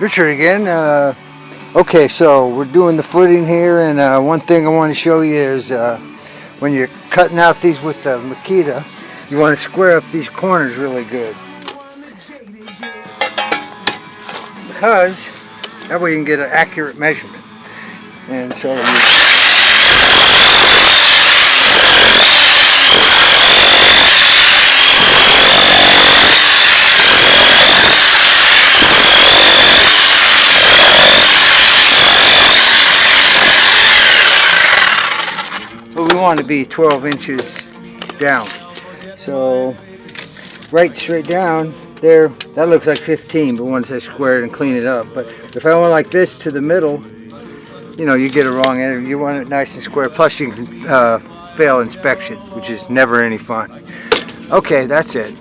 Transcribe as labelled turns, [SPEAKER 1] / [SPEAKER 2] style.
[SPEAKER 1] Richard again. Uh, okay, so we're doing the footing here, and uh, one thing I want to show you is uh, when you're cutting out these with the Makita, you want to square up these corners really good. Because that way you can get an accurate measurement. And so but we want to be 12 inches down. So right straight down there, that looks like 15, but once I square it and clean it up. But if I went like this to the middle, you know, you get it wrong. And you want it nice and square. Plus you can uh, fail inspection, which is never any fun. Okay, that's it.